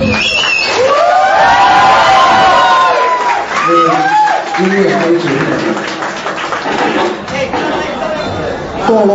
为音乐还有节目。过落。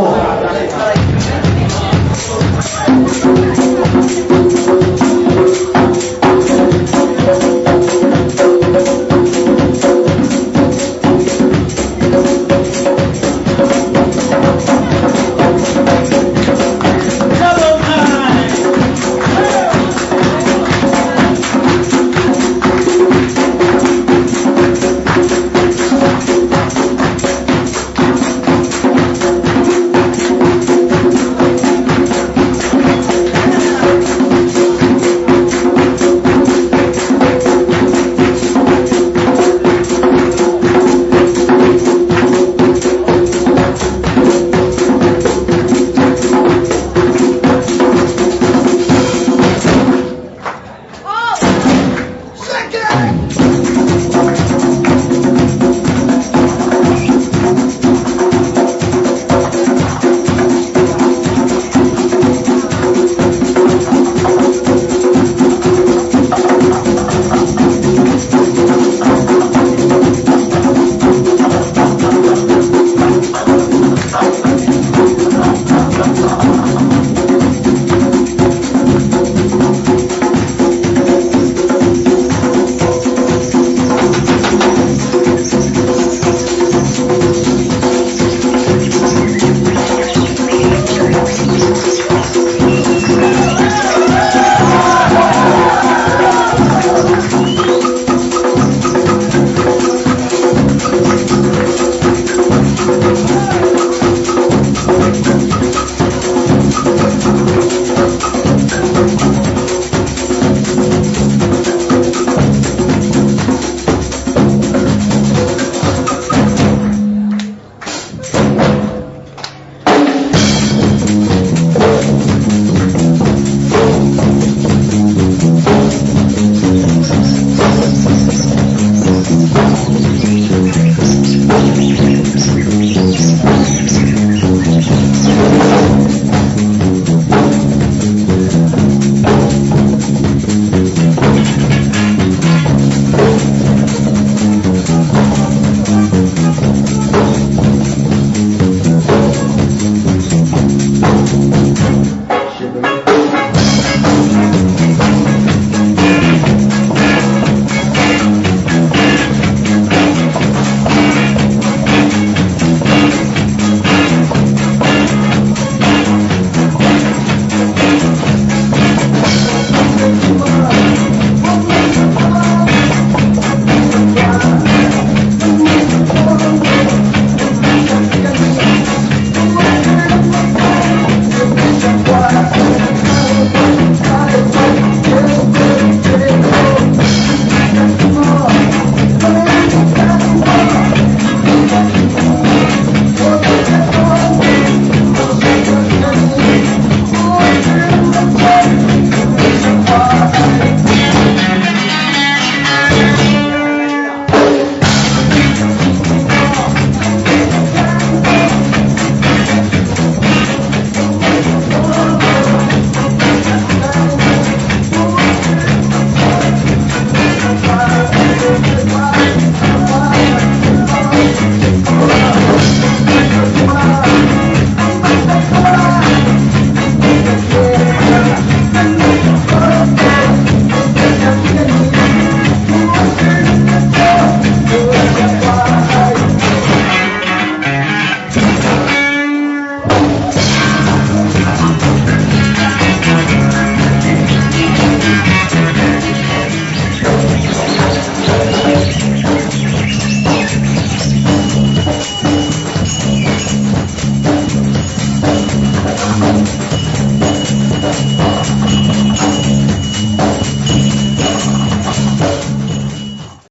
time.